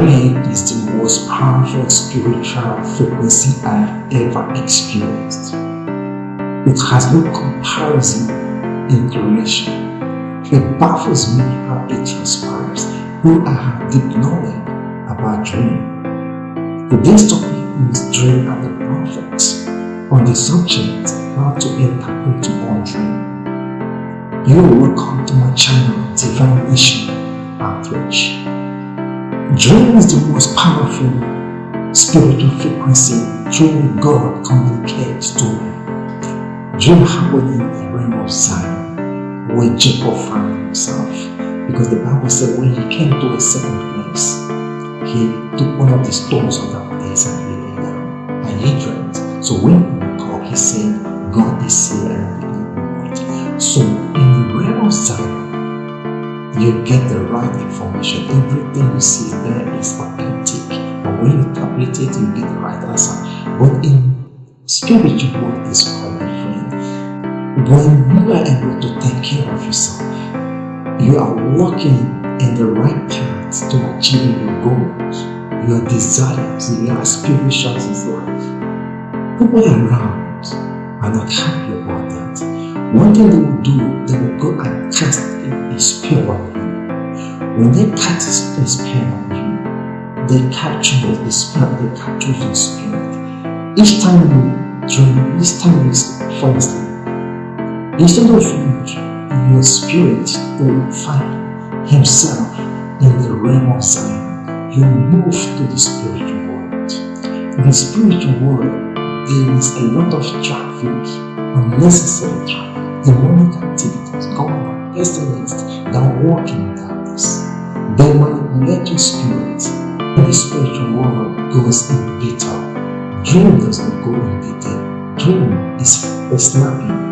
Dream is the most powerful spiritual frequency I've ever experienced. It has no comparison in duration. It baffles me how it transpires, though I have deep knowledge about dream. Today's topic is Dream and the Prophets on the subject how to interpret one dream. You are welcome to my channel Divine Mission Outreach. Dream is the most powerful spiritual frequency through God communicates to me. Dream happened in the realm of Zion where Jacob found himself because the Bible said when he came to a certain place, he took one of the stones of that place and he lay down and he dreamt. So when he woke up, he said, God is here and we it. So in the realm of Zion, you get the right information. Everything you see there is authentic. But when you interpret it, you get the right answer. But in spiritual world is when you are able to take care of yourself, you are walking in the right path to achieving your goals, your desires, your aspirations in life. People around are not happy about. One thing they will do, they will go and cast a spell on you. When they cast a spell on you, they capture the spell, they capture your spirit. Each time you dream, each time you asleep, Instead of your spirit will find himself in the realm of Zion, you move to the spiritual world. In the spiritual world, there is a lot of traffic, unnecessary traffic, demonic activities on, pestilence that walk in darkness. They manipulate your spirit. The spiritual world goes in detail. Dream does not go in detail. Dream is a snapping